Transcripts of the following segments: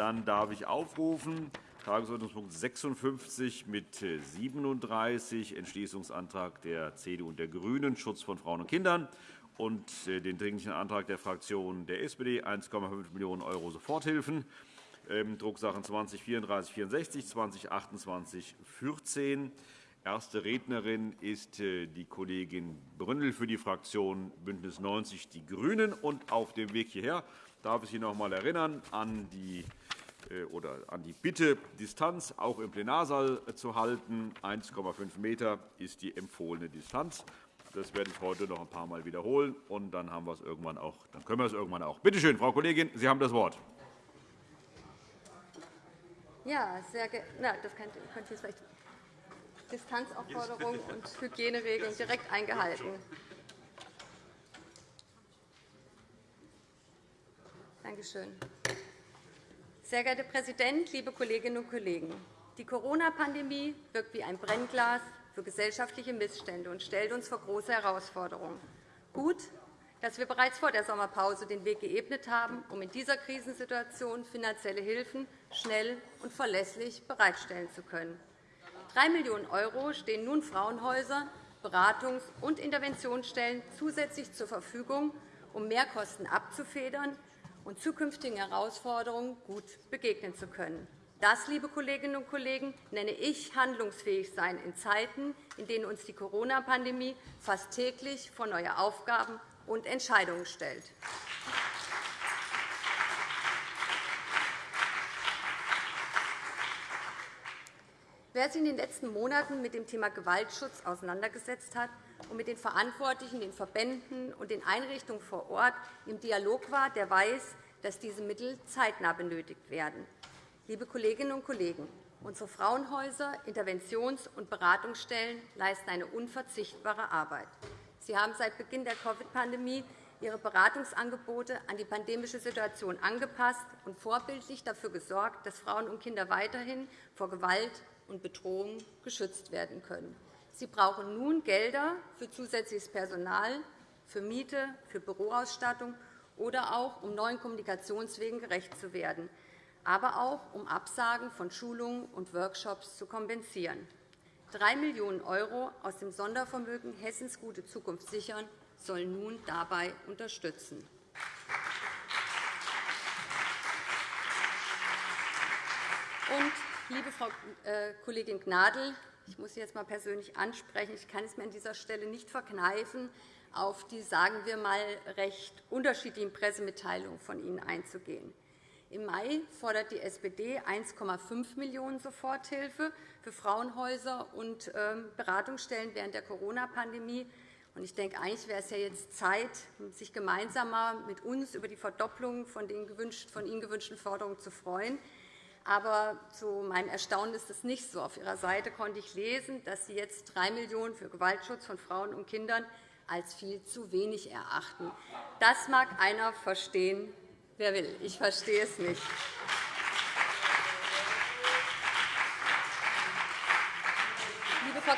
Dann darf ich aufrufen Tagesordnungspunkt 56 mit 37, Entschließungsantrag der CDU und der GRÜNEN, Schutz von Frauen und Kindern, und äh, den Dringlichen Antrag der Fraktion der SPD, 1,5 Millionen € Soforthilfen, ähm, Drucksachen 20 3464, 20 28 14. Erste Rednerin ist äh, die Kollegin Brünnel für die Fraktion BÜNDNIS 90 die GRÜNEN. Und auf dem Weg hierher darf ich Sie noch einmal erinnern an die äh, oder an die Bitte, Distanz auch im Plenarsaal zu halten. 1,5 m ist die empfohlene Distanz. Das werde ich heute noch ein paar Mal wiederholen, und dann, haben wir es irgendwann auch, dann können wir es irgendwann auch. Bitte schön, Frau Kollegin, Sie haben das Wort. Ja, sehr Na, das könnte ich vielleicht Distanzaufforderung und Hygieneregeln direkt eingehalten. Danke schön. Sehr geehrter Herr Präsident, liebe Kolleginnen und Kollegen! Die Corona-Pandemie wirkt wie ein Brennglas für gesellschaftliche Missstände und stellt uns vor große Herausforderungen. Gut, dass wir bereits vor der Sommerpause den Weg geebnet haben, um in dieser Krisensituation finanzielle Hilfen schnell und verlässlich bereitstellen zu können. 3 Millionen € stehen nun Frauenhäusern, Beratungs- und Interventionsstellen zusätzlich zur Verfügung, um Mehrkosten abzufedern und zukünftigen Herausforderungen gut begegnen zu können. Das, liebe Kolleginnen und Kollegen, nenne ich handlungsfähig sein in Zeiten, in denen uns die Corona-Pandemie fast täglich vor neue Aufgaben und Entscheidungen stellt. Wer sich in den letzten Monaten mit dem Thema Gewaltschutz auseinandergesetzt hat und mit den Verantwortlichen, den Verbänden und den Einrichtungen vor Ort im Dialog war, der weiß, dass diese Mittel zeitnah benötigt werden. Liebe Kolleginnen und Kollegen, unsere Frauenhäuser, Interventions- und Beratungsstellen leisten eine unverzichtbare Arbeit. Sie haben seit Beginn der Covid-Pandemie ihre Beratungsangebote an die pandemische Situation angepasst und vorbildlich dafür gesorgt, dass Frauen und Kinder weiterhin vor Gewalt und Bedrohung geschützt werden können. Sie brauchen nun Gelder für zusätzliches Personal, für Miete, für Büroausstattung oder auch, um neuen Kommunikationswegen gerecht zu werden aber auch um Absagen von Schulungen und Workshops zu kompensieren. 3 Millionen € aus dem Sondervermögen Hessens gute Zukunft sichern sollen nun dabei unterstützen. Und, liebe Frau äh, Kollegin Gnadl, ich muss Sie jetzt einmal persönlich ansprechen. Ich kann es mir an dieser Stelle nicht verkneifen, auf die sagen wir mal, recht unterschiedlichen Pressemitteilungen von Ihnen einzugehen. Im Mai fordert die SPD 1,5 Millionen € Soforthilfe für Frauenhäuser und ähm, Beratungsstellen während der Corona-Pandemie. Ich denke, eigentlich wäre es ja jetzt Zeit, sich gemeinsam mit uns über die Verdopplung von Ihnen gewünschten Forderungen zu freuen. Aber zu meinem Erstaunen ist es nicht so. Auf Ihrer Seite konnte ich lesen, dass Sie jetzt 3 Millionen € für Gewaltschutz von Frauen und Kindern als viel zu wenig erachten. Das mag einer verstehen, Wer will? Ich verstehe es nicht.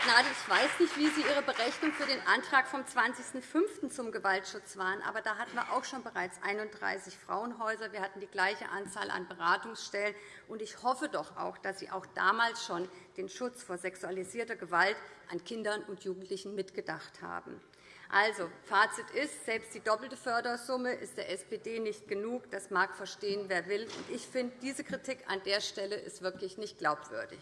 Gnadl, ich weiß nicht, wie Sie Ihre Berechnung für den Antrag vom 20.05. zum Gewaltschutz waren, aber da hatten wir auch schon bereits 31 Frauenhäuser. Wir hatten die gleiche Anzahl an Beratungsstellen. Und ich hoffe doch auch, dass Sie auch damals schon den Schutz vor sexualisierter Gewalt an Kindern und Jugendlichen mitgedacht haben. Also, Fazit ist, selbst die doppelte Fördersumme ist der SPD nicht genug. Das mag verstehen, wer will. Ich finde, diese Kritik an der Stelle ist wirklich nicht glaubwürdig.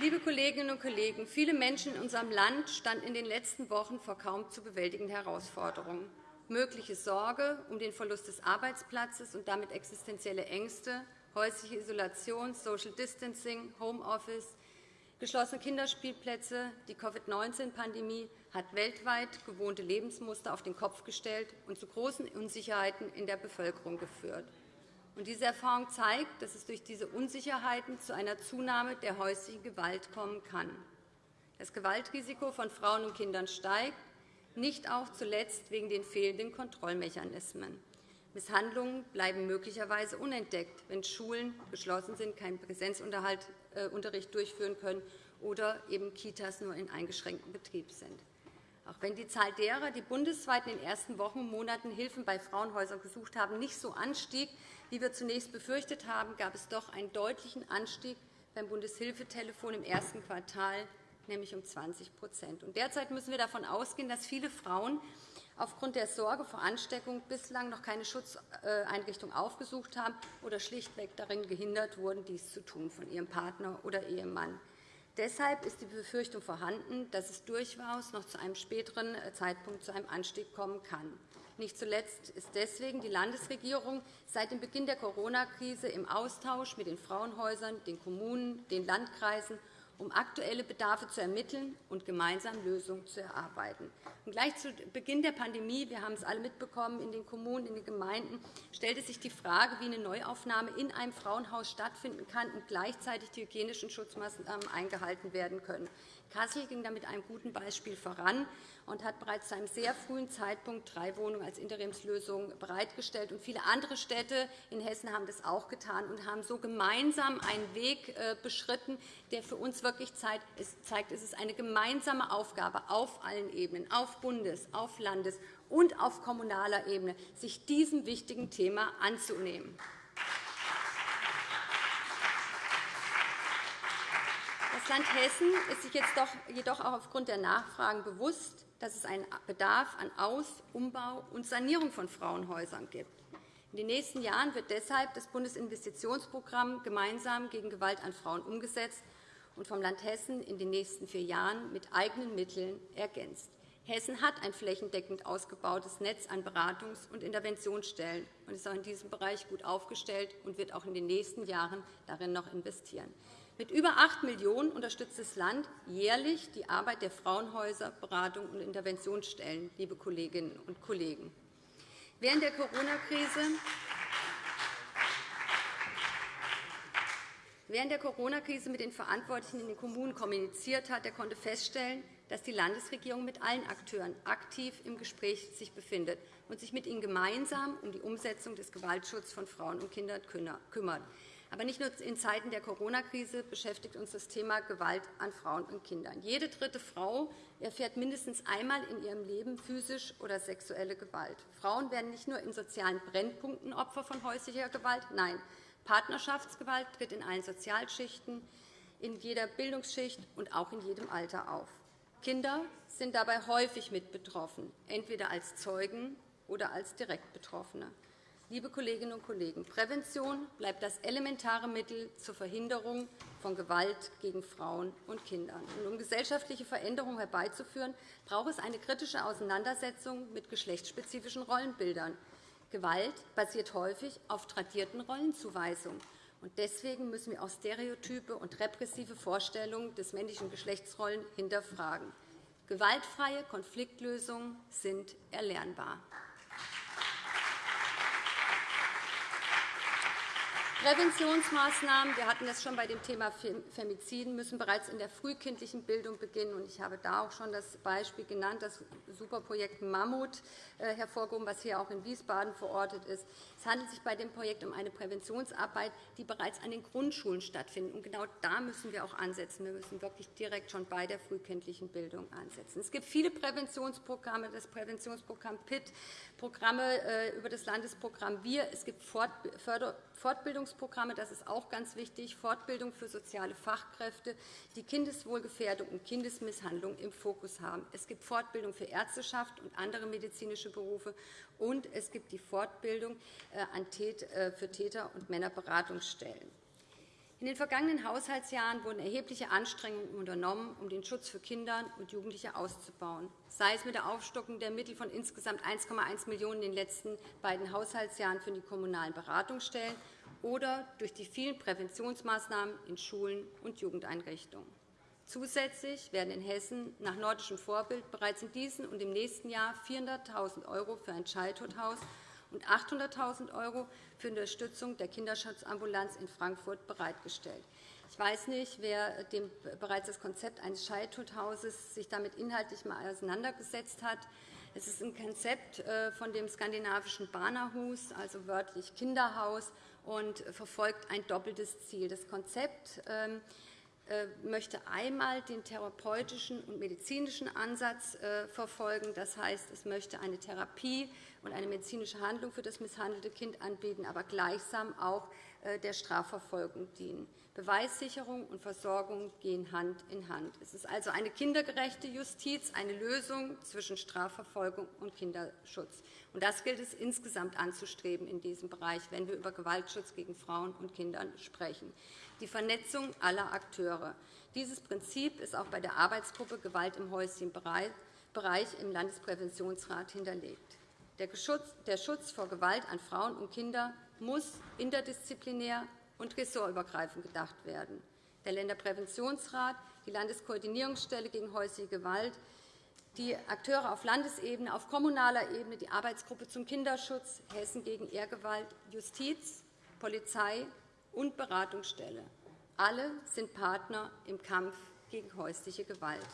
Liebe Kolleginnen und Kollegen, viele Menschen in unserem Land standen in den letzten Wochen vor kaum zu bewältigenden Herausforderungen. Mögliche Sorge um den Verlust des Arbeitsplatzes und damit existenzielle Ängste, häusliche Isolation, Social Distancing, Homeoffice, geschlossene Kinderspielplätze. Die Covid-19-Pandemie hat weltweit gewohnte Lebensmuster auf den Kopf gestellt und zu großen Unsicherheiten in der Bevölkerung geführt. Diese Erfahrung zeigt, dass es durch diese Unsicherheiten zu einer Zunahme der häuslichen Gewalt kommen kann. Das Gewaltrisiko von Frauen und Kindern steigt, nicht auch zuletzt wegen den fehlenden Kontrollmechanismen. Misshandlungen bleiben möglicherweise unentdeckt, wenn Schulen geschlossen sind, keinen Präsenzunterricht äh, durchführen können oder eben Kitas nur in eingeschränktem Betrieb sind. Auch wenn die Zahl derer, die bundesweit in den ersten Wochen und Monaten Hilfen bei Frauenhäusern gesucht haben, nicht so anstieg, wie wir zunächst befürchtet haben, gab es doch einen deutlichen Anstieg beim Bundeshilfetelefon im ersten Quartal, nämlich um 20% Derzeit müssen wir davon ausgehen, dass viele Frauen aufgrund der Sorge vor Ansteckung bislang noch keine Schutzeinrichtung aufgesucht haben oder schlichtweg darin gehindert wurden, dies zu tun von ihrem Partner oder Ehemann. Deshalb ist die Befürchtung vorhanden, dass es durchaus noch zu einem späteren Zeitpunkt zu einem Anstieg kommen kann. Nicht zuletzt ist deswegen die Landesregierung seit dem Beginn der Corona-Krise im Austausch mit den Frauenhäusern, den Kommunen, den Landkreisen um aktuelle Bedarfe zu ermitteln und gemeinsam Lösungen zu erarbeiten. Und gleich zu Beginn der Pandemie, wir haben es alle mitbekommen, in den Kommunen, in den Gemeinden, stellte sich die Frage, wie eine Neuaufnahme in einem Frauenhaus stattfinden kann und gleichzeitig die hygienischen Schutzmaßnahmen eingehalten werden können. Kassel ging da mit einem guten Beispiel voran und hat bereits zu einem sehr frühen Zeitpunkt drei Wohnungen als Interimslösung bereitgestellt. viele andere Städte in Hessen haben das auch getan und haben so gemeinsam einen Weg äh, beschritten, der für uns wirklich zeigt, es ist eine gemeinsame Aufgabe auf allen Ebenen, auf Bundes-, auf Landes- und auf kommunaler Ebene, sich diesem wichtigen Thema anzunehmen. Land Hessen ist sich jetzt jedoch auch aufgrund der Nachfragen bewusst, dass es einen Bedarf an Aus-, Umbau und Sanierung von Frauenhäusern gibt. In den nächsten Jahren wird deshalb das Bundesinvestitionsprogramm gemeinsam gegen Gewalt an Frauen umgesetzt und vom Land Hessen in den nächsten vier Jahren mit eigenen Mitteln ergänzt. Hessen hat ein flächendeckend ausgebautes Netz an Beratungs- und Interventionsstellen und ist auch in diesem Bereich gut aufgestellt und wird auch in den nächsten Jahren darin noch investieren. Mit über 8 Millionen € unterstützt das Land jährlich die Arbeit der Frauenhäuser, Beratung und Interventionsstellen, liebe Kolleginnen und Kollegen. Während der Corona-Krise Während der Corona-Krise mit den Verantwortlichen in den Kommunen kommuniziert hat, der konnte feststellen, dass die Landesregierung mit allen Akteuren aktiv im Gespräch sich befindet und sich mit ihnen gemeinsam um die Umsetzung des Gewaltschutzes von Frauen und Kindern kümmert. Aber nicht nur in Zeiten der Corona-Krise beschäftigt uns das Thema Gewalt an Frauen und Kindern. Jede dritte Frau erfährt mindestens einmal in ihrem Leben physisch oder sexuelle Gewalt. Frauen werden nicht nur in sozialen Brennpunkten Opfer von häuslicher Gewalt. Nein, Partnerschaftsgewalt tritt in allen Sozialschichten, in jeder Bildungsschicht und auch in jedem Alter auf. Kinder sind dabei häufig mit betroffen, entweder als Zeugen oder als Direktbetroffene. Liebe Kolleginnen und Kollegen, Prävention bleibt das elementare Mittel zur Verhinderung von Gewalt gegen Frauen und Kinder. um gesellschaftliche Veränderungen herbeizuführen, braucht es eine kritische Auseinandersetzung mit geschlechtsspezifischen Rollenbildern. Gewalt basiert häufig auf tradierten Rollenzuweisungen. Deswegen müssen wir auch Stereotype und repressive Vorstellungen des männlichen Geschlechtsrollen hinterfragen. Gewaltfreie Konfliktlösungen sind erlernbar. Präventionsmaßnahmen, wir hatten das schon bei dem Thema Femiziden, müssen bereits in der frühkindlichen Bildung beginnen. Ich habe da auch schon das Beispiel genannt, das Superprojekt Mammut äh, hervorgehoben, was hier auch in Wiesbaden verortet ist. Es handelt sich bei dem Projekt um eine Präventionsarbeit, die bereits an den Grundschulen stattfindet. Genau da müssen wir auch ansetzen. Wir müssen wirklich direkt schon bei der frühkindlichen Bildung ansetzen. Es gibt viele Präventionsprogramme, das Präventionsprogramm PIT, Programme äh, über das Landesprogramm WIR. Es gibt Fortbildungsprogramme, das ist auch ganz wichtig, Fortbildung für soziale Fachkräfte, die Kindeswohlgefährdung und Kindesmisshandlung im Fokus haben. Es gibt Fortbildung für Ärzteschaft und andere medizinische Berufe, und es gibt die Fortbildung äh, äh, für Täter- und Männerberatungsstellen. In den vergangenen Haushaltsjahren wurden erhebliche Anstrengungen unternommen, um den Schutz für Kinder und Jugendliche auszubauen, sei es mit der Aufstockung der Mittel von insgesamt 1,1 Millionen € in den letzten beiden Haushaltsjahren für die kommunalen Beratungsstellen oder durch die vielen Präventionsmaßnahmen in Schulen und Jugendeinrichtungen. Zusätzlich werden in Hessen nach nordischem Vorbild bereits in diesem und im nächsten Jahr 400.000 € für ein Childhood-Haus und 800.000 € für Unterstützung der Kinderschutzambulanz in Frankfurt bereitgestellt. Ich weiß nicht, wer dem bereits das Konzept eines Childhood-Hauses sich damit inhaltlich mal auseinandergesetzt hat. Es ist ein Konzept äh, von dem skandinavischen Barnahus, also wörtlich Kinderhaus, und verfolgt ein doppeltes Ziel. Das Konzept ähm, äh, möchte einmal den therapeutischen und medizinischen Ansatz äh, verfolgen. Das heißt, es möchte eine Therapie und eine medizinische Handlung für das misshandelte Kind anbieten, aber gleichsam auch der Strafverfolgung dienen. Beweissicherung und Versorgung gehen Hand in Hand. Es ist also eine kindergerechte Justiz, eine Lösung zwischen Strafverfolgung und Kinderschutz. Das gilt es insgesamt anzustreben in diesem Bereich, wenn wir über Gewaltschutz gegen Frauen und Kinder sprechen. Die Vernetzung aller Akteure. Dieses Prinzip ist auch bei der Arbeitsgruppe Gewalt im häuslichen Bereich im Landespräventionsrat hinterlegt. Der Schutz vor Gewalt an Frauen und Kinder muss interdisziplinär und ressortübergreifend gedacht werden. Der Länderpräventionsrat, die Landeskoordinierungsstelle gegen häusliche Gewalt, die Akteure auf Landesebene, auf kommunaler Ebene, die Arbeitsgruppe zum Kinderschutz, Hessen gegen Ehrgewalt, Justiz, Polizei und Beratungsstelle. Alle sind Partner im Kampf gegen häusliche Gewalt.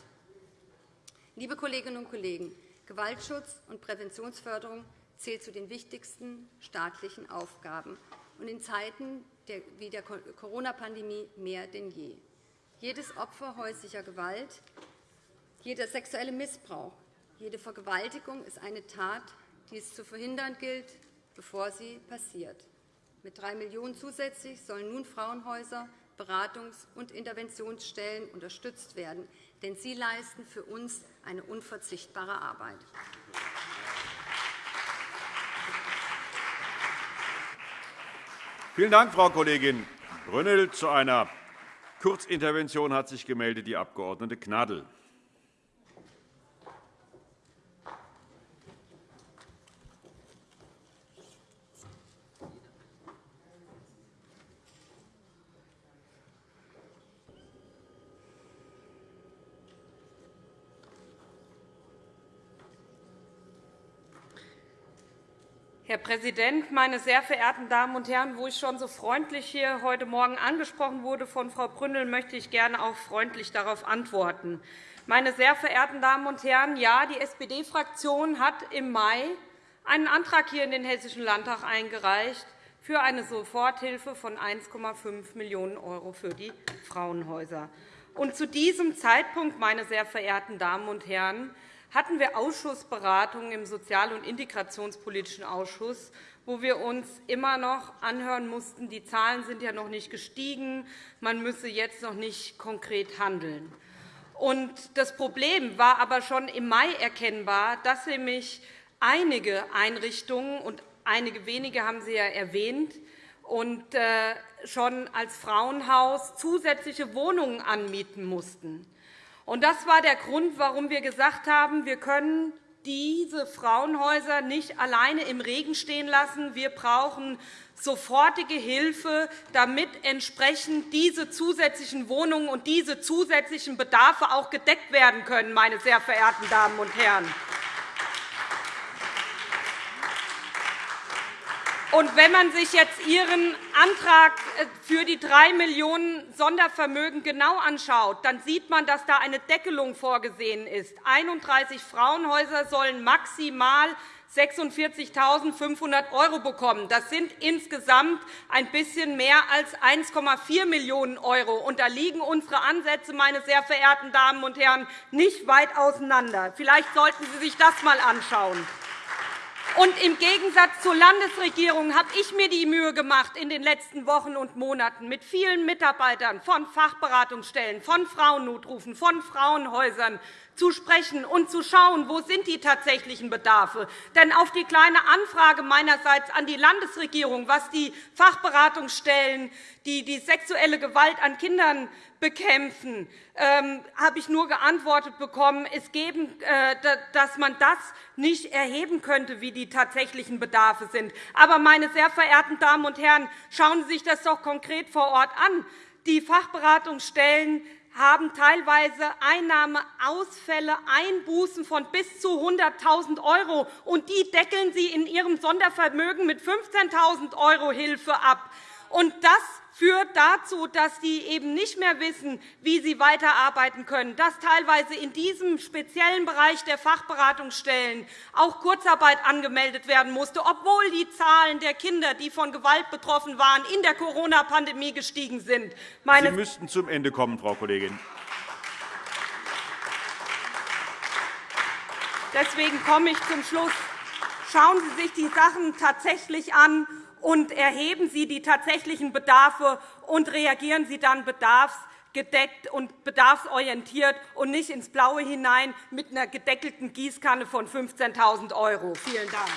Liebe Kolleginnen und Kollegen, Gewaltschutz und Präventionsförderung zählt zu den wichtigsten staatlichen Aufgaben und in Zeiten wie der Corona-Pandemie mehr denn je. Jedes Opfer häuslicher Gewalt, jeder sexuelle Missbrauch, jede Vergewaltigung ist eine Tat, die es zu verhindern gilt, bevor sie passiert. Mit 3 Millionen € zusätzlich sollen nun Frauenhäuser, Beratungs- und Interventionsstellen unterstützt werden, denn sie leisten für uns eine unverzichtbare Arbeit. Vielen Dank, Frau Kollegin Brünnel. Zu einer Kurzintervention hat sich gemeldet die Abg. Gnadl. Präsident, meine sehr verehrten Damen und Herren! Wo ich schon so freundlich hier heute Morgen angesprochen wurde von Frau Brünnel, möchte ich gerne auch freundlich darauf antworten. Meine sehr verehrten Damen und Herren, ja, die SPD-Fraktion hat im Mai einen Antrag hier in den Hessischen Landtag eingereicht für eine Soforthilfe von 1,5 Millionen € für die Frauenhäuser. Und zu diesem Zeitpunkt, meine sehr verehrten Damen und Herren, hatten wir Ausschussberatungen im Sozial- und Integrationspolitischen Ausschuss, wo wir uns immer noch anhören mussten, die Zahlen sind ja noch nicht gestiegen, man müsse jetzt noch nicht konkret handeln. Das Problem war aber schon im Mai erkennbar, dass nämlich einige Einrichtungen und einige wenige haben Sie ja erwähnt, und äh, schon als Frauenhaus zusätzliche Wohnungen anmieten mussten. Das war der Grund, warum wir gesagt haben, wir können diese Frauenhäuser nicht alleine im Regen stehen lassen. Wir brauchen sofortige Hilfe, damit entsprechend diese zusätzlichen Wohnungen und diese zusätzlichen Bedarfe auch gedeckt werden können, meine sehr verehrten Damen und Herren. Und wenn man sich jetzt Ihren Antrag äh, für die 3 Millionen € Sondervermögen genau anschaut, dann sieht man, dass da eine Deckelung vorgesehen ist. 31 Frauenhäuser sollen maximal 46.500 € bekommen. Das sind insgesamt ein bisschen mehr als 1,4 Millionen €. Da liegen unsere Ansätze, meine sehr verehrten Damen und Herren, nicht weit auseinander. Vielleicht sollten Sie sich das einmal anschauen. Und Im Gegensatz zur Landesregierung habe ich mir die Mühe gemacht, in den letzten Wochen und Monaten mit vielen Mitarbeitern von Fachberatungsstellen, von Frauennotrufen, von Frauenhäusern zu sprechen und zu schauen, wo sind die tatsächlichen Bedarfe. Denn auf die kleine Anfrage meinerseits an die Landesregierung, was die Fachberatungsstellen, die die sexuelle Gewalt an Kindern bekämpfen, ähm, habe ich nur geantwortet bekommen, es geben, äh, dass man das nicht erheben könnte, wie die tatsächlichen Bedarfe sind. Aber, meine sehr verehrten Damen und Herren, schauen Sie sich das doch konkret vor Ort an. Die Fachberatungsstellen haben teilweise Einnahmeausfälle, Einbußen von bis zu 100.000 €, und die deckeln sie in ihrem Sondervermögen mit 15.000 € Hilfe ab. Und das führt dazu, dass sie eben nicht mehr wissen, wie sie weiterarbeiten können, dass teilweise in diesem speziellen Bereich der Fachberatungsstellen auch Kurzarbeit angemeldet werden musste, obwohl die Zahlen der Kinder, die von Gewalt betroffen waren, in der Corona-Pandemie gestiegen sind. Sie müssten zum Ende kommen, Frau Kollegin. Deswegen komme ich zum Schluss. Schauen Sie sich die Sachen tatsächlich an und erheben Sie die tatsächlichen Bedarfe und reagieren Sie dann bedarfsgedeckt und bedarfsorientiert und nicht ins Blaue hinein mit einer gedeckelten Gießkanne von 15.000 €. Vielen Dank.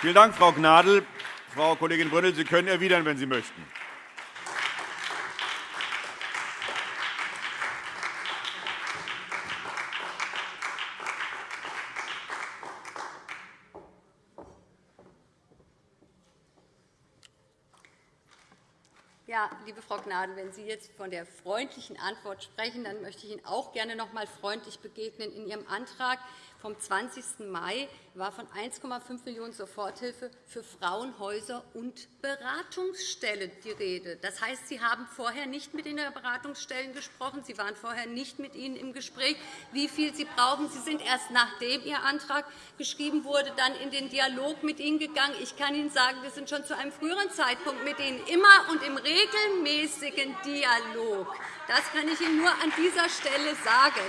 Vielen Dank, Frau Gnadl. Frau Kollegin Brünnel, Sie können erwidern, wenn Sie möchten. Ja, liebe Frau Gnadl, wenn Sie jetzt von der freundlichen Antwort sprechen, dann möchte ich Ihnen auch gerne noch einmal freundlich begegnen. In Ihrem Antrag vom 20. Mai war von 1,5 Millionen € Soforthilfe für Frauenhäuser und Beratungsstellen die Rede. Das heißt, Sie haben vorher nicht mit den Beratungsstellen gesprochen. Sie waren vorher nicht mit ihnen im Gespräch, wie viel Sie brauchen. Sie sind erst nachdem Ihr Antrag geschrieben wurde, dann in den Dialog mit ihnen gegangen. Ich kann Ihnen sagen, wir sind schon zu einem früheren Zeitpunkt mit ihnen immer und im regelmäßigen Dialog. Das kann ich Ihnen nur an dieser Stelle sagen.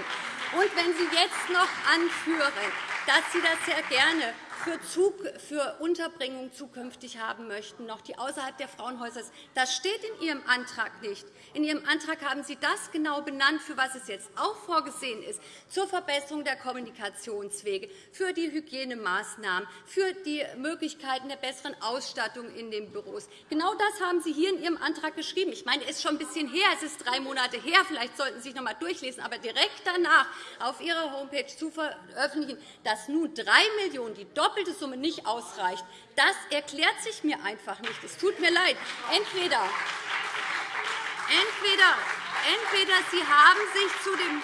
Und wenn Sie jetzt noch anführen, dass Sie das sehr gerne für, Zug, für Unterbringung zukünftig haben möchten, noch die außerhalb der Frauenhäuser ist. Das steht in Ihrem Antrag nicht. In Ihrem Antrag haben Sie das genau benannt, für was es jetzt auch vorgesehen ist, zur Verbesserung der Kommunikationswege, für die Hygienemaßnahmen, für die Möglichkeiten der besseren Ausstattung in den Büros. Genau das haben Sie hier in Ihrem Antrag geschrieben. Ich meine, es ist schon ein bisschen her, es ist drei Monate her. Vielleicht sollten Sie sich noch einmal durchlesen. Aber direkt danach auf Ihrer Homepage zu veröffentlichen, dass nun drei Millionen, die doppelte Summe nicht ausreicht, das erklärt sich mir einfach nicht. Es tut mir leid. Entweder, entweder, entweder Sie haben sich zu dem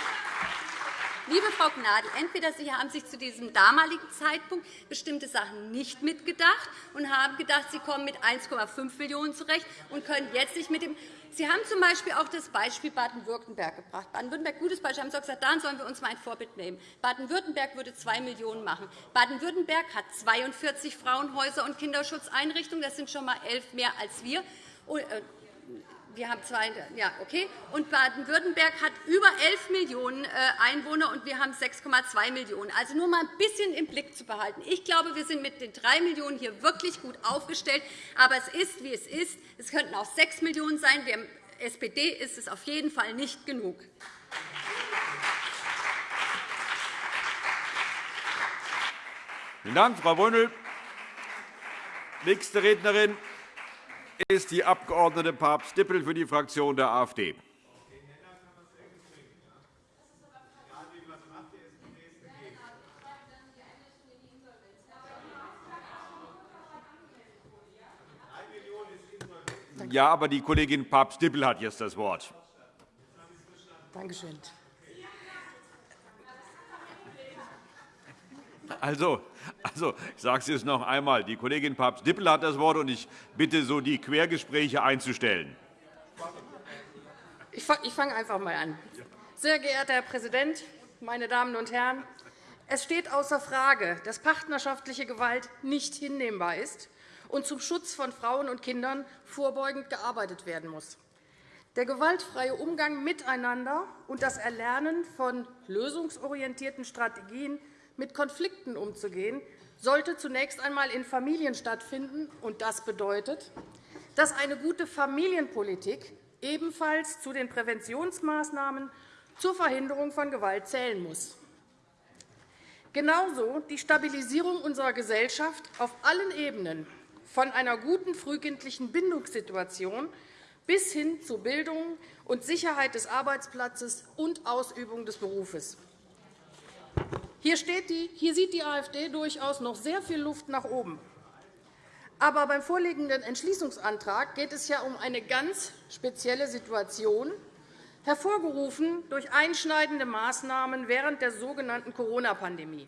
Liebe Frau Gnadl, entweder Sie haben sich zu diesem damaligen Zeitpunkt bestimmte Sachen nicht mitgedacht und haben gedacht, Sie kommen mit 1,5 Millionen € zurecht und können jetzt nicht mit dem Sie haben z. B. auch das Beispiel Baden-Württemberg gebracht. Baden-Württemberg, gutes Beispiel, haben Sie gesagt, daran sollen wir uns mal ein Vorbild nehmen. Baden-Württemberg würde 2 Millionen € machen. Baden-Württemberg hat 42 Frauenhäuser und Kinderschutzeinrichtungen. Das sind schon einmal elf mehr als wir. Wir haben zwei, ja, okay. Und Baden-Württemberg hat über 11 Millionen äh, Einwohner, und wir haben 6,2 Millionen. Also nur einmal ein bisschen im Blick zu behalten. Ich glaube, wir sind mit den 3 Millionen hier wirklich gut aufgestellt. Aber es ist, wie es ist. Es könnten auch 6 Millionen sein. Der SPD ist es auf jeden Fall nicht genug. Vielen Dank, Frau Brünnel. Nächste Rednerin ist die Abg. Papst-Dippel für die Fraktion der AfD. Ja, aber die Kollegin Papst-Dippel hat jetzt das Wort. Danke schön. Also, also, ich sage es jetzt noch einmal. Die Kollegin Papst-Dippel hat das Wort, und ich bitte, so die Quergespräche einzustellen. Ich fange einfach einmal an. Sehr geehrter Herr Präsident, meine Damen und Herren! Es steht außer Frage, dass partnerschaftliche Gewalt nicht hinnehmbar ist und zum Schutz von Frauen und Kindern vorbeugend gearbeitet werden muss. Der gewaltfreie Umgang miteinander und das Erlernen von lösungsorientierten Strategien mit Konflikten umzugehen, sollte zunächst einmal in Familien stattfinden. Und das bedeutet, dass eine gute Familienpolitik ebenfalls zu den Präventionsmaßnahmen zur Verhinderung von Gewalt zählen muss. Genauso die Stabilisierung unserer Gesellschaft auf allen Ebenen, von einer guten frühkindlichen Bindungssituation bis hin zu Bildung und Sicherheit des Arbeitsplatzes und Ausübung des Berufes. Hier, die, hier sieht die AfD durchaus noch sehr viel Luft nach oben. Aber beim vorliegenden Entschließungsantrag geht es ja um eine ganz spezielle Situation, hervorgerufen durch einschneidende Maßnahmen während der sogenannten Corona-Pandemie.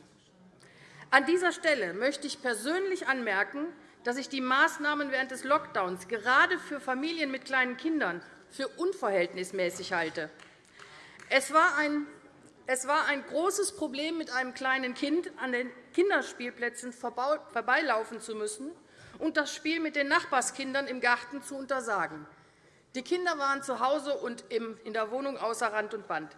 An dieser Stelle möchte ich persönlich anmerken, dass ich die Maßnahmen während des Lockdowns gerade für Familien mit kleinen Kindern für unverhältnismäßig halte. Es war ein es war ein großes Problem, mit einem kleinen Kind an den Kinderspielplätzen vorbeilaufen zu müssen und das Spiel mit den Nachbarskindern im Garten zu untersagen. Die Kinder waren zu Hause und in der Wohnung außer Rand und Band.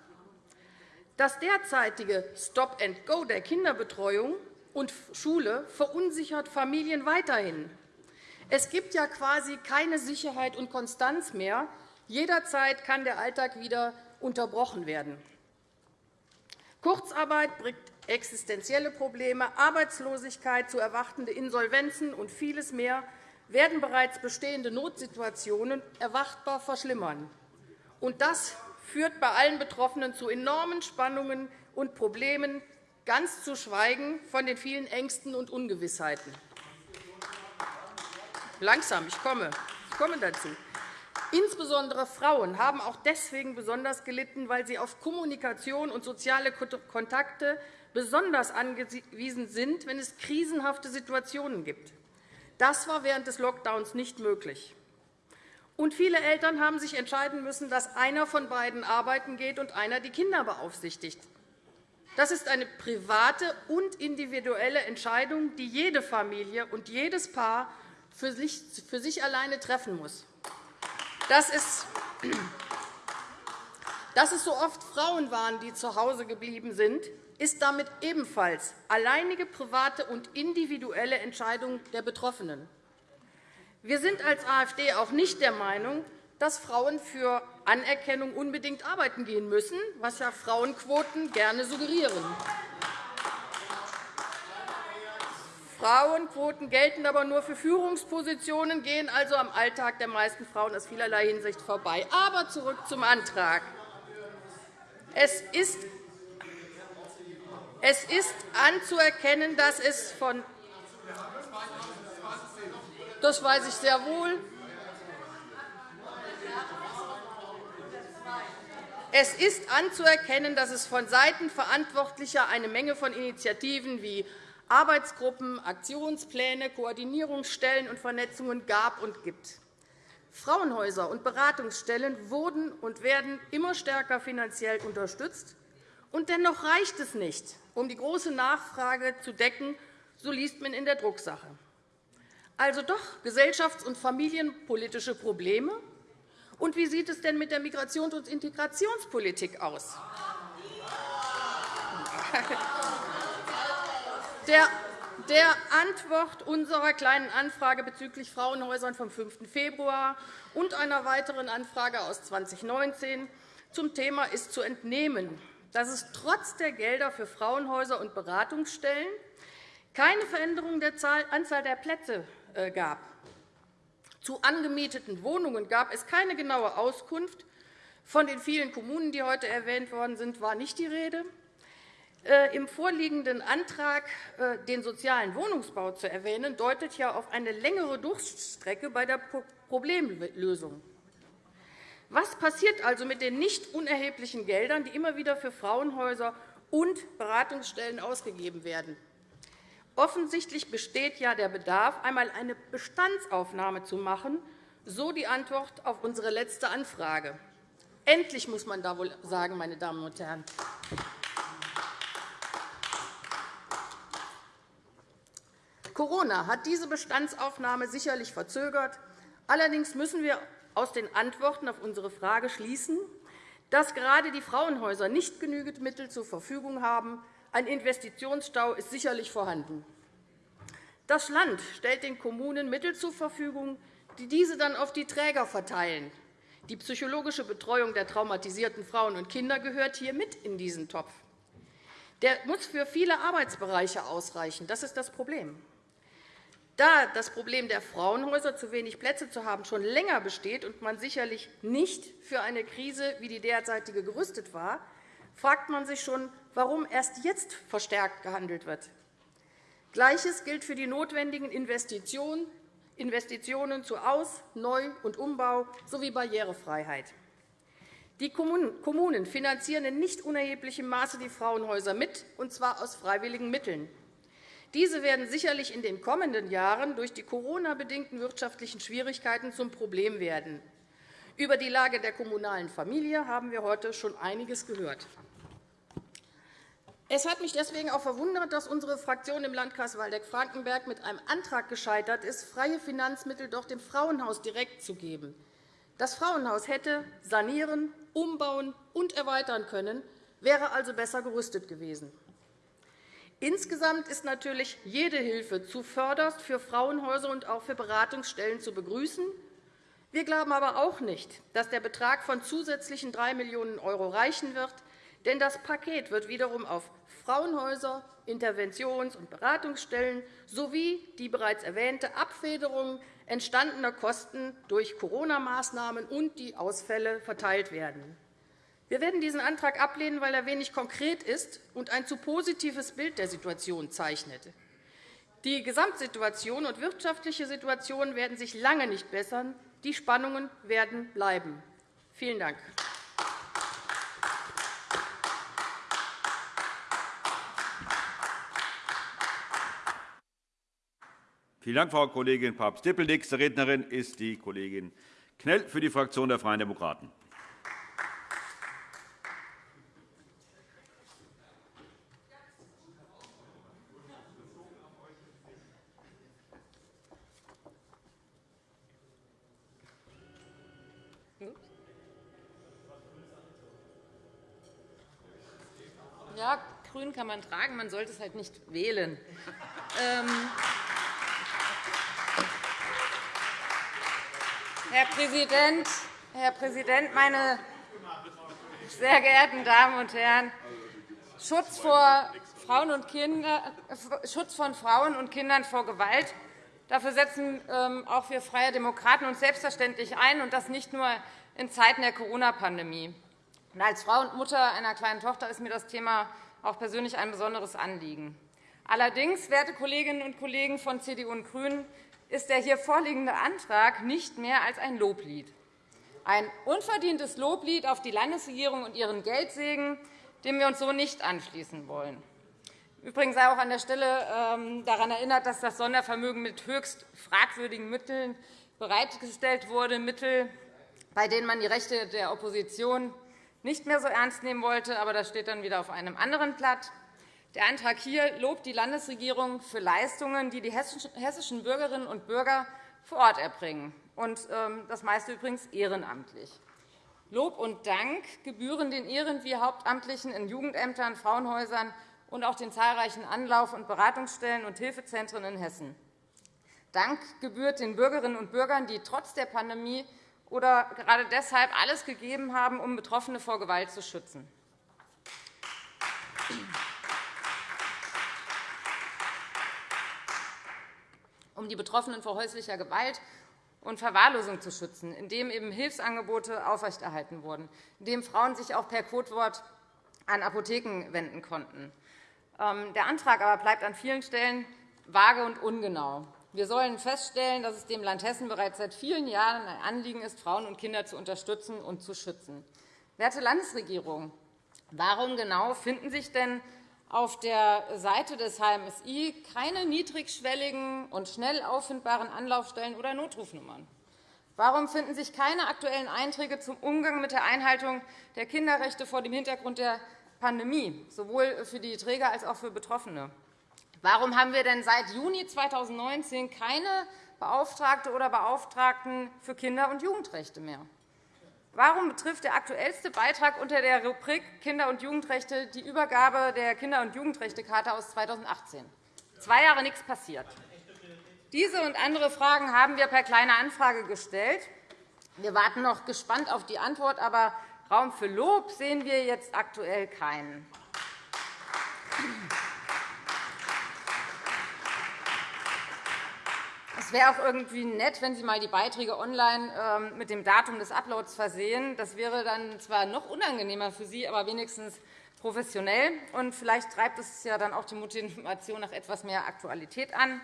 Das derzeitige Stop-and-Go der Kinderbetreuung und Schule verunsichert Familien weiterhin. Es gibt ja quasi keine Sicherheit und Konstanz mehr. Jederzeit kann der Alltag wieder unterbrochen werden. Kurzarbeit bringt existenzielle Probleme, Arbeitslosigkeit, zu erwartende Insolvenzen und vieles mehr werden bereits bestehende Notsituationen erwartbar verschlimmern. Und das führt bei allen Betroffenen zu enormen Spannungen und Problemen, ganz zu schweigen von den vielen Ängsten und Ungewissheiten. Langsam, ich komme, ich komme dazu. Insbesondere Frauen haben auch deswegen besonders gelitten, weil sie auf Kommunikation und soziale Kontakte besonders angewiesen sind, wenn es krisenhafte Situationen gibt. Das war während des Lockdowns nicht möglich. Und viele Eltern haben sich entscheiden müssen, dass einer von beiden arbeiten geht und einer die Kinder beaufsichtigt. Das ist eine private und individuelle Entscheidung, die jede Familie und jedes Paar für sich alleine treffen muss. Dass es, dass es so oft Frauen waren, die zu Hause geblieben sind, ist damit ebenfalls alleinige private und individuelle Entscheidung der Betroffenen. Wir sind als AfD auch nicht der Meinung, dass Frauen für Anerkennung unbedingt arbeiten gehen müssen, was ja Frauenquoten gerne suggerieren. Frauenquoten gelten aber nur für Führungspositionen, gehen also am Alltag der meisten Frauen aus vielerlei Hinsicht vorbei. Aber zurück zum Antrag. Es ist es ist anzuerkennen, dass es von das weiß ich sehr wohl. Es ist anzuerkennen, dass es von Seiten Verantwortlicher eine Menge von Initiativen wie Arbeitsgruppen, Aktionspläne, Koordinierungsstellen und Vernetzungen gab und gibt. Frauenhäuser und Beratungsstellen wurden und werden immer stärker finanziell unterstützt. Und dennoch reicht es nicht, um die große Nachfrage zu decken, so liest man in der Drucksache. Also doch gesellschafts- und familienpolitische Probleme. Und wie sieht es denn mit der Migrations- und Integrationspolitik aus? Der Antwort unserer Kleinen Anfrage bezüglich Frauenhäusern vom 5. Februar und einer weiteren Anfrage aus 2019 zum Thema ist zu entnehmen, dass es trotz der Gelder für Frauenhäuser und Beratungsstellen keine Veränderung der Anzahl der Plätze äh, gab. Zu angemieteten Wohnungen gab es keine genaue Auskunft. Von den vielen Kommunen, die heute erwähnt worden sind, war nicht die Rede. Äh, Im vorliegenden Antrag, äh, den sozialen Wohnungsbau zu erwähnen, deutet ja auf eine längere Durststrecke bei der Problemlösung. Was passiert also mit den nicht unerheblichen Geldern, die immer wieder für Frauenhäuser und Beratungsstellen ausgegeben werden? Offensichtlich besteht ja der Bedarf, einmal eine Bestandsaufnahme zu machen, so die Antwort auf unsere letzte Anfrage. Endlich, muss man da wohl sagen, meine Damen und Herren. Corona hat diese Bestandsaufnahme sicherlich verzögert. Allerdings müssen wir aus den Antworten auf unsere Frage schließen, dass gerade die Frauenhäuser nicht genügend Mittel zur Verfügung haben. Ein Investitionsstau ist sicherlich vorhanden. Das Land stellt den Kommunen Mittel zur Verfügung, die diese dann auf die Träger verteilen. Die psychologische Betreuung der traumatisierten Frauen und Kinder gehört hier mit in diesen Topf. Der muss für viele Arbeitsbereiche ausreichen. Das ist das Problem. Da das Problem der Frauenhäuser, zu wenig Plätze zu haben, schon länger besteht und man sicherlich nicht für eine Krise wie die derzeitige gerüstet war, fragt man sich schon, warum erst jetzt verstärkt gehandelt wird. Gleiches gilt für die notwendigen Investitionen zu Aus-, Neu- und Umbau sowie Barrierefreiheit. Die Kommunen finanzieren in nicht unerheblichem Maße die Frauenhäuser mit, und zwar aus freiwilligen Mitteln. Diese werden sicherlich in den kommenden Jahren durch die Corona-bedingten wirtschaftlichen Schwierigkeiten zum Problem werden. Über die Lage der kommunalen Familie haben wir heute schon einiges gehört. Es hat mich deswegen auch verwundert, dass unsere Fraktion im Landkreis Waldeck-Frankenberg mit einem Antrag gescheitert ist, freie Finanzmittel doch dem Frauenhaus direkt zu geben. Das Frauenhaus hätte sanieren, umbauen und erweitern können, wäre also besser gerüstet gewesen. Insgesamt ist natürlich jede Hilfe zuvörderst für Frauenhäuser und auch für Beratungsstellen zu begrüßen. Wir glauben aber auch nicht, dass der Betrag von zusätzlichen 3 Millionen € reichen wird, denn das Paket wird wiederum auf Frauenhäuser, Interventions- und Beratungsstellen sowie die bereits erwähnte Abfederung entstandener Kosten durch Corona-Maßnahmen und die Ausfälle verteilt werden. Wir werden diesen Antrag ablehnen, weil er wenig konkret ist und ein zu positives Bild der Situation zeichnet. Die Gesamtsituation und wirtschaftliche Situation werden sich lange nicht bessern. Die Spannungen werden bleiben. Vielen Dank. Vielen Dank, Frau Kollegin Papst-Dippel. Nächste Rednerin ist die Kollegin Knell für die Fraktion der Freien Demokraten. Ja, grün kann man tragen, man sollte es halt nicht wählen. Ähm, Herr Präsident, Herr Präsident, meine sehr geehrten Damen und Herren! Schutz, vor Frauen und Kinder, Schutz von Frauen und Kindern vor Gewalt. Dafür setzen ähm, auch wir Freie Demokraten uns selbstverständlich ein, und das nicht nur in Zeiten der Corona-Pandemie. Als Frau und Mutter einer kleinen Tochter ist mir das Thema auch persönlich ein besonderes Anliegen. Allerdings, werte Kolleginnen und Kollegen von CDU und GRÜNEN, ist der hier vorliegende Antrag nicht mehr als ein Loblied. Ein unverdientes Loblied auf die Landesregierung und ihren Geldsegen, dem wir uns so nicht anschließen wollen. Übrigens sei auch an der Stelle ähm, daran erinnert, dass das Sondervermögen mit höchst fragwürdigen Mitteln bereitgestellt wurde, Mittel, bei denen man die Rechte der Opposition nicht mehr so ernst nehmen wollte. Aber das steht dann wieder auf einem anderen Blatt. Der Antrag hier lobt die Landesregierung für Leistungen, die die hessischen Bürgerinnen und Bürger vor Ort erbringen, und ähm, das meiste übrigens ehrenamtlich. Lob und Dank gebühren den Ehren- wie Hauptamtlichen in Jugendämtern, Frauenhäusern und auch den zahlreichen Anlauf- und Beratungsstellen und Hilfezentren in Hessen. Dank gebührt den Bürgerinnen und Bürgern, die trotz der Pandemie oder gerade deshalb alles gegeben haben, um Betroffene vor Gewalt zu schützen. um die Betroffenen vor häuslicher Gewalt und Verwahrlosung zu schützen, indem eben Hilfsangebote aufrechterhalten wurden, indem Frauen sich auch per Codewort an Apotheken wenden konnten. Ähm, der Antrag aber bleibt an vielen Stellen vage und ungenau. Wir sollen feststellen, dass es dem Land Hessen bereits seit vielen Jahren ein Anliegen ist, Frauen und Kinder zu unterstützen und zu schützen. Werte Landesregierung, warum genau finden sich denn auf der Seite des HMSI keine niedrigschwelligen und schnell auffindbaren Anlaufstellen oder Notrufnummern? Warum finden sich keine aktuellen Einträge zum Umgang mit der Einhaltung der Kinderrechte vor dem Hintergrund der Pandemie, sowohl für die Träger als auch für Betroffene? Warum haben wir denn seit Juni 2019 keine Beauftragte oder Beauftragten für Kinder- und Jugendrechte mehr? Warum betrifft der aktuellste Beitrag unter der Rubrik Kinder- und Jugendrechte die Übergabe der Kinder- und Jugendrechtecharta aus 2018? Zwei Jahre nichts passiert. Diese und andere Fragen haben wir per Kleine Anfrage gestellt. Wir warten noch gespannt auf die Antwort, aber Raum für Lob sehen wir jetzt aktuell keinen. Es wäre auch irgendwie nett, wenn Sie einmal die Beiträge online ähm, mit dem Datum des Uploads versehen. Das wäre dann zwar noch unangenehmer für Sie, aber wenigstens professionell. Und vielleicht treibt es ja dann auch die Motivation nach etwas mehr Aktualität an.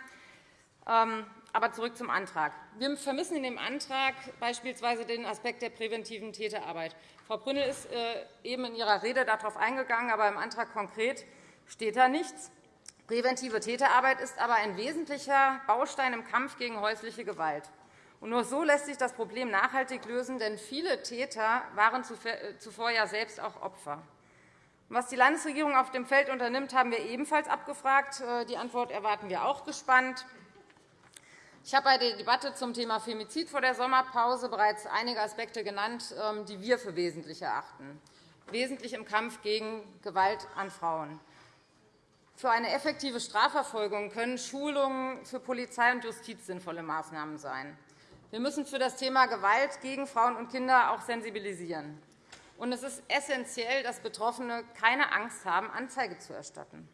Ähm, aber zurück zum Antrag. Wir vermissen in dem Antrag beispielsweise den Aspekt der präventiven Täterarbeit. Frau Brünnel ist äh, eben in ihrer Rede darauf eingegangen, aber im Antrag konkret steht da nichts. Präventive Täterarbeit ist aber ein wesentlicher Baustein im Kampf gegen häusliche Gewalt. nur so lässt sich das Problem nachhaltig lösen, denn viele Täter waren äh, zuvor ja selbst auch Opfer. Was die Landesregierung auf dem Feld unternimmt, haben wir ebenfalls abgefragt. Äh, die Antwort erwarten wir auch gespannt. Ich habe bei der Debatte zum Thema Femizid vor der Sommerpause bereits einige Aspekte genannt, ähm, die wir für wesentlich erachten, wesentlich im Kampf gegen Gewalt an Frauen. Für eine effektive Strafverfolgung können Schulungen für Polizei und Justiz sinnvolle Maßnahmen sein. Wir müssen für das Thema Gewalt gegen Frauen und Kinder auch sensibilisieren. Und es ist essentiell, dass Betroffene keine Angst haben, Anzeige zu erstatten.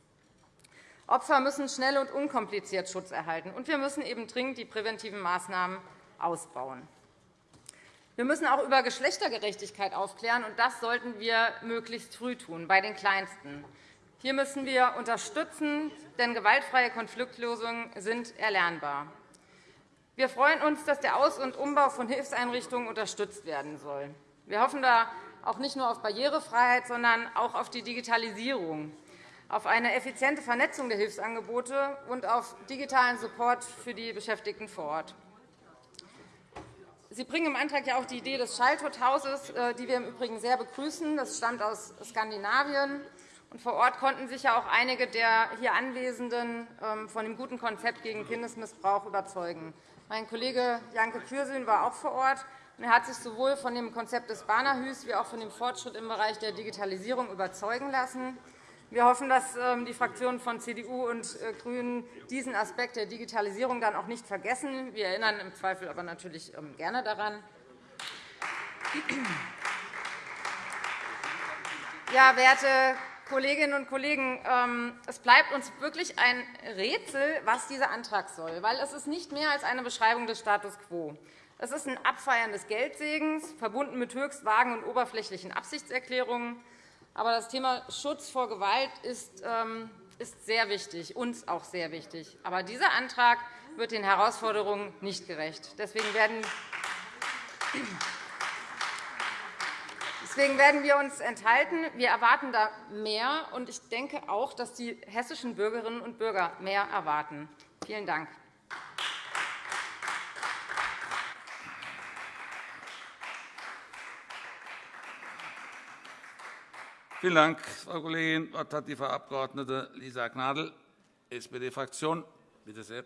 Opfer müssen schnell und unkompliziert Schutz erhalten, und wir müssen eben dringend die präventiven Maßnahmen ausbauen. Wir müssen auch über Geschlechtergerechtigkeit aufklären, und das sollten wir möglichst früh tun, bei den Kleinsten. Hier müssen wir unterstützen, denn gewaltfreie Konfliktlösungen sind erlernbar. Wir freuen uns, dass der Aus- und Umbau von Hilfseinrichtungen unterstützt werden soll. Wir hoffen da auch nicht nur auf Barrierefreiheit, sondern auch auf die Digitalisierung, auf eine effiziente Vernetzung der Hilfsangebote und auf digitalen Support für die Beschäftigten vor Ort. Sie bringen im Antrag ja auch die Idee des Childhood-Hauses, äh, die wir im Übrigen sehr begrüßen. Das stammt aus Skandinavien. Vor Ort konnten sich ja auch einige der hier Anwesenden ähm, von dem guten Konzept gegen Kindesmissbrauch überzeugen. Mein Kollege Janke Kürsün war auch vor Ort. Er hat sich sowohl von dem Konzept des Barnahus wie auch von dem Fortschritt im Bereich der Digitalisierung überzeugen lassen. Wir hoffen, dass ähm, die Fraktionen von CDU und äh, GRÜNEN diesen Aspekt der Digitalisierung dann auch nicht vergessen. Wir erinnern im Zweifel aber natürlich ähm, gerne daran. Ja, werte Kolleginnen und Kollegen, ähm, es bleibt uns wirklich ein Rätsel, was dieser Antrag soll. weil Es ist nicht mehr als eine Beschreibung des Status quo. Es ist ein Abfeiern des Geldsegens, verbunden mit höchst vagen und oberflächlichen Absichtserklärungen. Aber das Thema Schutz vor Gewalt ist, ähm, sehr wichtig, uns auch sehr wichtig. Aber dieser Antrag wird den Herausforderungen nicht gerecht. Deswegen werden Deswegen werden wir uns enthalten. Wir erwarten da mehr, und ich denke auch, dass die hessischen Bürgerinnen und Bürger mehr erwarten. Vielen Dank. Vielen Dank, Frau Kollegin. Das Wort hat die Frau Abg. Lisa Gnadl, SPD-Fraktion. Bitte sehr.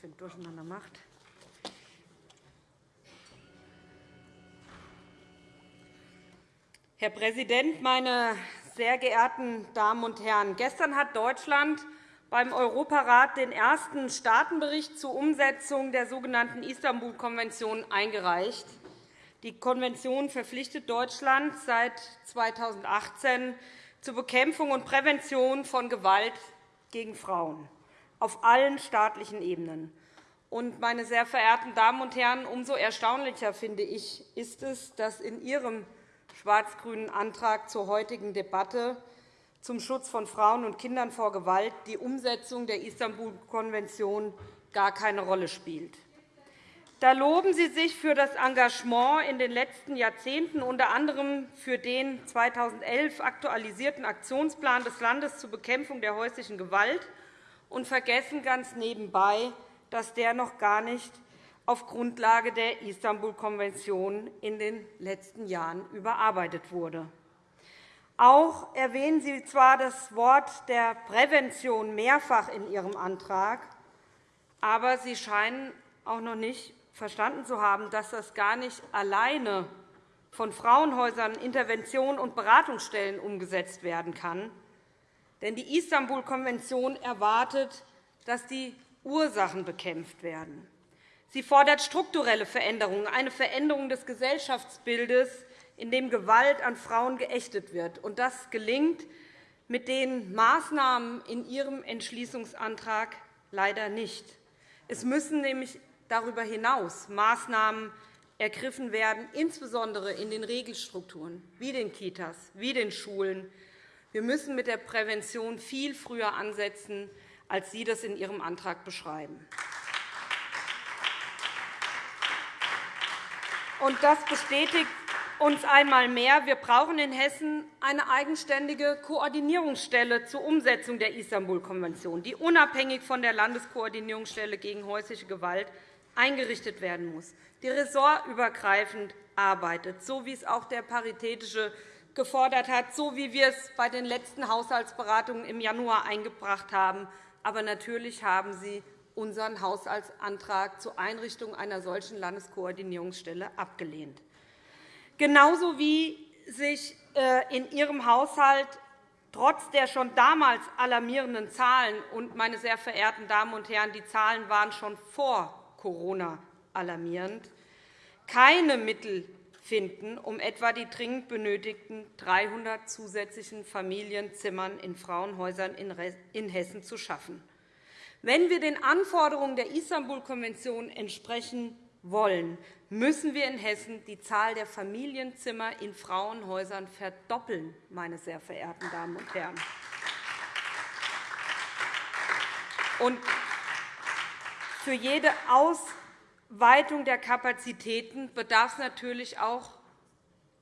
Für ein Durcheinander macht. Herr Präsident, meine sehr geehrten Damen und Herren! Gestern hat Deutschland beim Europarat den ersten Staatenbericht zur Umsetzung der sogenannten Istanbul-Konvention eingereicht. Die Konvention verpflichtet Deutschland seit 2018 zur Bekämpfung und Prävention von Gewalt gegen Frauen auf allen staatlichen Ebenen. Und, meine sehr verehrten Damen und Herren, umso erstaunlicher finde ich, ist es, dass in Ihrem schwarz-grünen Antrag zur heutigen Debatte zum Schutz von Frauen und Kindern vor Gewalt die Umsetzung der Istanbul-Konvention gar keine Rolle spielt. Da loben Sie sich für das Engagement in den letzten Jahrzehnten, unter anderem für den 2011 aktualisierten Aktionsplan des Landes zur Bekämpfung der häuslichen Gewalt und vergessen ganz nebenbei, dass der noch gar nicht auf Grundlage der Istanbul-Konvention in den letzten Jahren überarbeitet wurde. Auch erwähnen Sie zwar das Wort der Prävention mehrfach in Ihrem Antrag, aber Sie scheinen auch noch nicht verstanden zu haben, dass das gar nicht alleine von Frauenhäusern, Intervention- und Beratungsstellen umgesetzt werden kann, denn die Istanbul-Konvention erwartet, dass die Ursachen bekämpft werden. Sie fordert strukturelle Veränderungen, eine Veränderung des Gesellschaftsbildes, in dem Gewalt an Frauen geächtet wird. das gelingt mit den Maßnahmen in Ihrem Entschließungsantrag leider nicht. Es müssen nämlich darüber hinaus Maßnahmen ergriffen werden, insbesondere in den Regelstrukturen wie den Kitas, wie den Schulen, Wir müssen mit der Prävention viel früher ansetzen, als Sie das in Ihrem Antrag beschreiben. das bestätigt uns einmal mehr. Wir brauchen in Hessen eine eigenständige Koordinierungsstelle zur Umsetzung der Istanbul-Konvention, die unabhängig von der Landeskoordinierungsstelle gegen häusliche Gewalt eingerichtet werden muss, die ressortübergreifend arbeitet, so wie es auch der Paritätische gefordert hat, so wie wir es bei den letzten Haushaltsberatungen im Januar eingebracht haben. Aber natürlich haben Sie unseren Haushaltsantrag zur Einrichtung einer solchen Landeskoordinierungsstelle abgelehnt. Genauso wie sich äh, in Ihrem Haushalt trotz der schon damals alarmierenden Zahlen – und, meine sehr verehrten Damen und Herren, die Zahlen waren schon vor Corona alarmierend – keine Mittel finden, um etwa die dringend benötigten 300 zusätzlichen Familienzimmern in Frauenhäusern in Hessen zu schaffen. Wenn wir den Anforderungen der Istanbul-Konvention entsprechen wollen, müssen wir in Hessen die Zahl der Familienzimmer in Frauenhäusern verdoppeln, meine sehr verehrten Damen und Herren. Und für jede Ausweitung der Kapazitäten bedarf es natürlich auch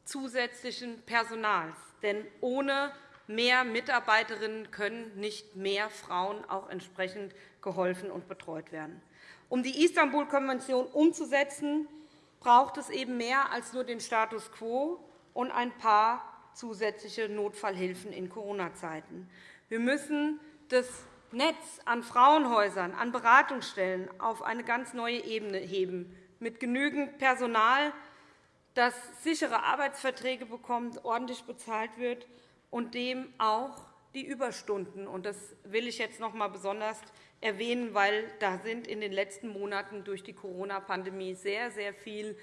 zusätzlichen Personals. Denn ohne mehr Mitarbeiterinnen können nicht mehr Frauen auch entsprechend geholfen und betreut werden. Um die Istanbul-Konvention umzusetzen, braucht es eben mehr als nur den Status quo und ein paar zusätzliche Notfallhilfen in Corona-Zeiten. Wir müssen das Netz an Frauenhäusern, an Beratungsstellen auf eine ganz neue Ebene heben, mit genügend Personal, das sichere Arbeitsverträge bekommt, ordentlich bezahlt wird und dem auch die Überstunden. Das will ich jetzt noch einmal besonders erwähnen, weil da sind in den letzten Monaten durch die Corona-Pandemie sehr, sehr viel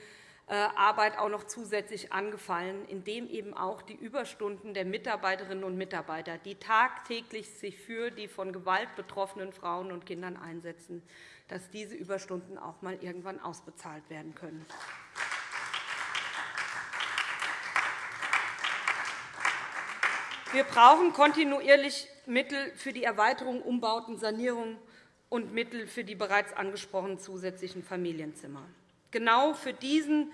Arbeit auch noch zusätzlich angefallen, indem eben auch die Überstunden der Mitarbeiterinnen und Mitarbeiter, die tagtäglich sich für die von Gewalt betroffenen Frauen und Kindern einsetzen, dass diese Überstunden auch einmal irgendwann ausbezahlt werden können. Wir brauchen kontinuierlich Mittel für die Erweiterung, Umbauten, Sanierung und Mittel für die bereits angesprochenen zusätzlichen Familienzimmer. Genau für diesen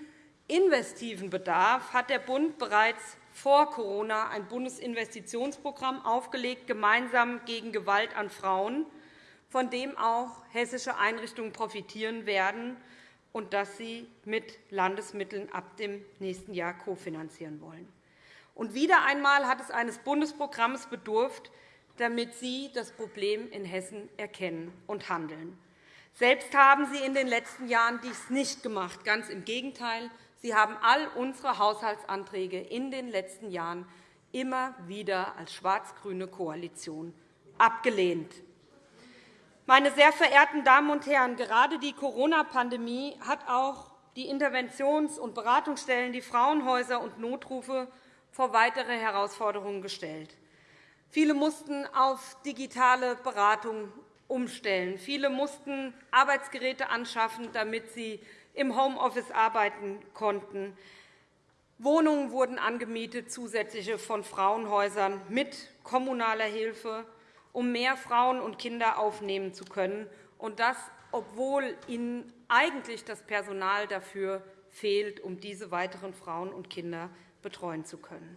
investiven Bedarf hat der Bund bereits vor Corona ein Bundesinvestitionsprogramm aufgelegt, gemeinsam gegen Gewalt an Frauen, von dem auch hessische Einrichtungen profitieren werden und das sie mit Landesmitteln ab dem nächsten Jahr kofinanzieren wollen. Und wieder einmal hat es eines Bundesprogramms bedurft, damit Sie das Problem in Hessen erkennen und handeln. Selbst haben Sie in den letzten Jahren dies nicht gemacht. Ganz im Gegenteil. Sie haben all unsere Haushaltsanträge in den letzten Jahren immer wieder als schwarz-grüne Koalition abgelehnt. Meine sehr verehrten Damen und Herren, gerade die Corona-Pandemie hat auch die Interventions- und Beratungsstellen, die Frauenhäuser und Notrufe vor weitere Herausforderungen gestellt. Viele mussten auf digitale Beratung umstellen. Viele mussten Arbeitsgeräte anschaffen, damit sie im Homeoffice arbeiten konnten. Wohnungen wurden angemietet, zusätzliche von Frauenhäusern mit kommunaler Hilfe, um mehr Frauen und Kinder aufnehmen zu können, und das, obwohl ihnen eigentlich das Personal dafür fehlt, um diese weiteren Frauen und Kinder betreuen zu können.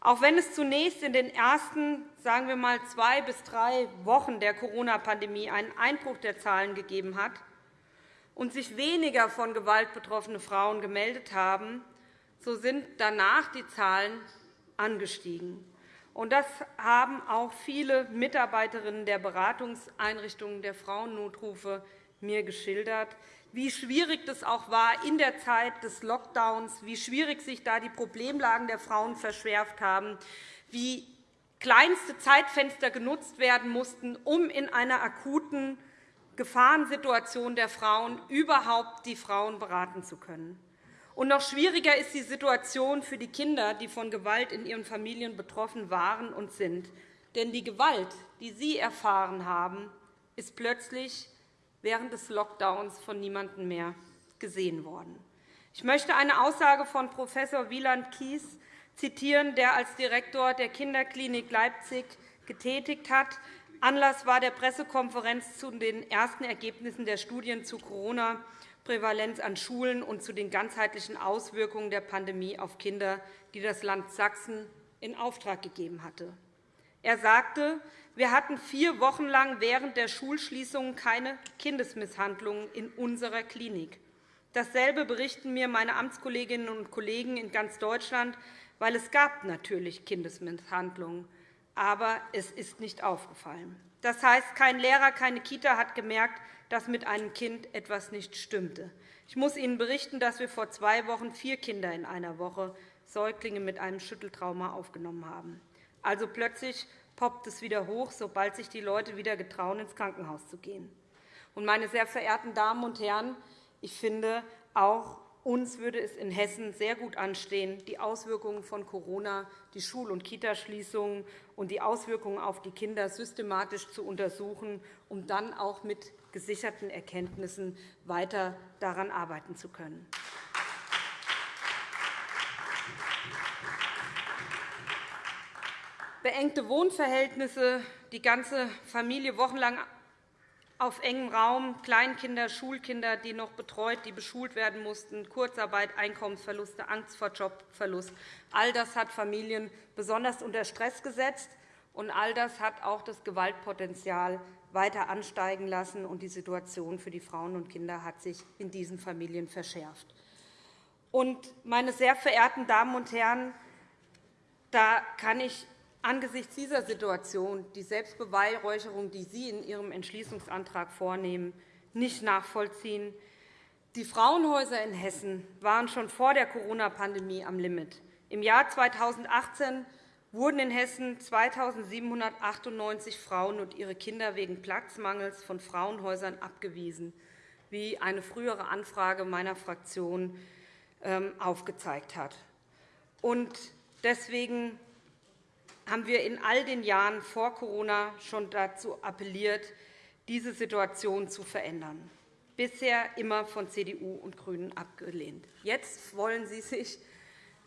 Auch wenn es zunächst in den ersten sagen wir mal, zwei bis drei Wochen der Corona-Pandemie einen Einbruch der Zahlen gegeben hat und sich weniger von Gewalt betroffene Frauen gemeldet haben, so sind danach die Zahlen angestiegen. Das haben auch viele Mitarbeiterinnen der Beratungseinrichtungen der Frauennotrufe mir geschildert wie schwierig das auch war in der Zeit des Lockdowns, wie schwierig sich da die Problemlagen der Frauen verschärft haben, wie kleinste Zeitfenster genutzt werden mussten, um in einer akuten Gefahrensituation der Frauen überhaupt die Frauen beraten zu können. Und noch schwieriger ist die Situation für die Kinder, die von Gewalt in ihren Familien betroffen waren und sind. Denn die Gewalt, die sie erfahren haben, ist plötzlich während des Lockdowns von niemandem mehr gesehen worden. Ich möchte eine Aussage von Prof. Wieland Kies zitieren, der als Direktor der Kinderklinik Leipzig getätigt hat. Anlass war der Pressekonferenz zu den ersten Ergebnissen der Studien zu Corona-Prävalenz an Schulen und zu den ganzheitlichen Auswirkungen der Pandemie auf Kinder, die das Land Sachsen in Auftrag gegeben hatte. Er sagte, wir hatten vier Wochen lang während der Schulschließungen keine Kindesmisshandlungen in unserer Klinik. Dasselbe berichten mir meine Amtskolleginnen und Kollegen in ganz Deutschland, weil es gab natürlich Kindesmisshandlungen, aber es ist nicht aufgefallen. Das heißt, kein Lehrer, keine Kita hat gemerkt, dass mit einem Kind etwas nicht stimmte. Ich muss Ihnen berichten, dass wir vor zwei Wochen vier Kinder in einer Woche Säuglinge mit einem Schütteltrauma aufgenommen haben. Also plötzlich poppt es wieder hoch, sobald sich die Leute wieder getrauen, ins Krankenhaus zu gehen. meine sehr verehrten Damen und Herren, ich finde, auch uns würde es in Hessen sehr gut anstehen, die Auswirkungen von Corona, die Schul- und Kitaschließungen und die Auswirkungen auf die Kinder systematisch zu untersuchen, um dann auch mit gesicherten Erkenntnissen weiter daran arbeiten zu können. Beengte Wohnverhältnisse, die ganze Familie wochenlang auf engem Raum, Kleinkinder, Schulkinder, die noch betreut, die beschult werden mussten, Kurzarbeit, Einkommensverluste, Angst vor Jobverlust. All das hat Familien besonders unter Stress gesetzt, und all das hat auch das Gewaltpotenzial weiter ansteigen lassen, und die Situation für die Frauen und Kinder hat sich in diesen Familien verschärft. Meine sehr verehrten Damen und Herren, da kann ich angesichts dieser Situation die Selbstbeweihräucherung, die Sie in Ihrem Entschließungsantrag vornehmen, nicht nachvollziehen. Die Frauenhäuser in Hessen waren schon vor der Corona-Pandemie am Limit. Im Jahr 2018 wurden in Hessen 2.798 Frauen und ihre Kinder wegen Platzmangels von Frauenhäusern abgewiesen, wie eine frühere Anfrage meiner Fraktion ähm, aufgezeigt hat. Deswegen haben wir in all den Jahren vor Corona schon dazu appelliert, diese Situation zu verändern, bisher immer von CDU und GRÜNEN abgelehnt. Jetzt wollen Sie sich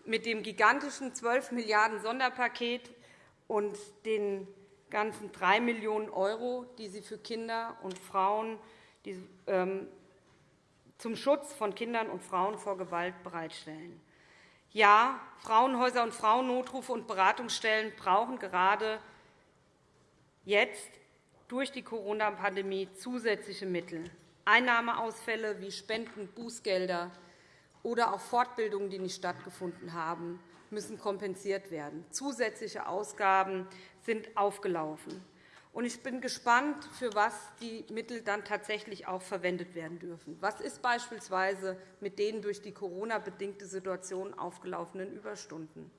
mit dem gigantischen 12 Milliarden Sonderpaket und den ganzen 3 Millionen €, die Sie für Kinder und Frauen ähm, zum Schutz von Kindern und Frauen vor Gewalt bereitstellen. Ja, Frauenhäuser und Frauennotrufe und Beratungsstellen brauchen gerade jetzt durch die Corona-Pandemie zusätzliche Mittel. Einnahmeausfälle wie Spenden, Bußgelder oder auch Fortbildungen, die nicht stattgefunden haben, müssen kompensiert werden. Zusätzliche Ausgaben sind aufgelaufen. Ich bin gespannt, für was die Mittel dann tatsächlich auch verwendet werden dürfen. Was ist beispielsweise mit den durch die Corona-bedingte Situation aufgelaufenen Überstunden?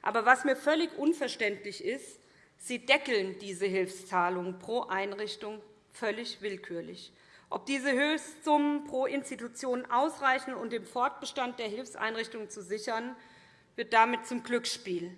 Aber was mir völlig unverständlich ist, Sie deckeln diese Hilfszahlungen pro Einrichtung völlig willkürlich. Ob diese Höchstsummen pro Institution ausreichen, um den Fortbestand der Hilfseinrichtungen zu sichern, wird damit zum Glücksspiel.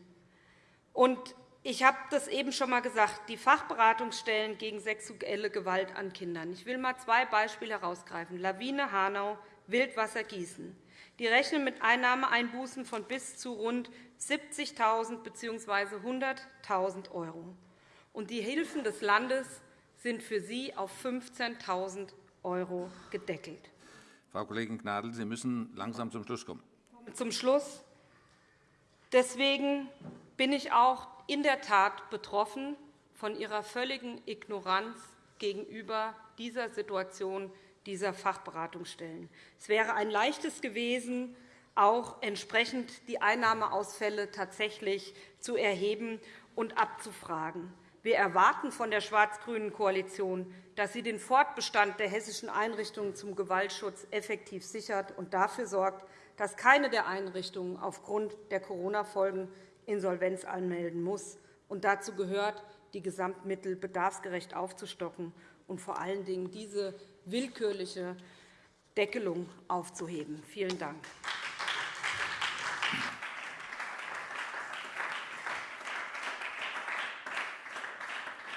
Und ich habe das eben schon einmal gesagt, die Fachberatungsstellen gegen sexuelle Gewalt an Kindern. Ich will einmal zwei Beispiele herausgreifen. Lawine Hanau, Wildwasser Gießen. Die rechnen mit Einnahmeeinbußen von bis zu rund 70.000 bzw. 100.000 €. Und die Hilfen des Landes sind für sie auf 15.000 € gedeckelt. Frau Kollegin Gnadl, Sie müssen langsam zum Schluss kommen. Zum Schluss. Deswegen bin ich auch in der Tat betroffen von ihrer völligen Ignoranz gegenüber dieser Situation dieser Fachberatungsstellen. Es wäre ein leichtes gewesen, auch entsprechend die Einnahmeausfälle tatsächlich zu erheben und abzufragen. Wir erwarten von der schwarz-grünen Koalition, dass sie den Fortbestand der hessischen Einrichtungen zum Gewaltschutz effektiv sichert und dafür sorgt, dass keine der Einrichtungen aufgrund der Corona-Folgen Insolvenz anmelden muss. Und dazu gehört, die Gesamtmittel bedarfsgerecht aufzustocken und vor allen Dingen diese willkürliche Deckelung aufzuheben. Vielen Dank.